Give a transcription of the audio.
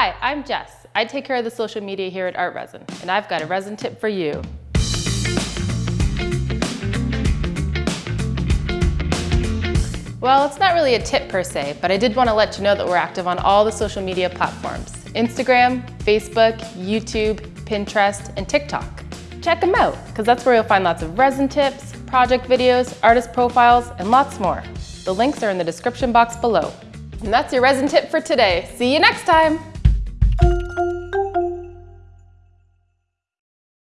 Hi, I'm Jess. I take care of the social media here at ArtResin, and I've got a resin tip for you. Well, it's not really a tip per se, but I did want to let you know that we're active on all the social media platforms. Instagram, Facebook, YouTube, Pinterest, and TikTok. Check them out, because that's where you'll find lots of resin tips, project videos, artist profiles, and lots more. The links are in the description box below. And that's your resin tip for today. See you next time!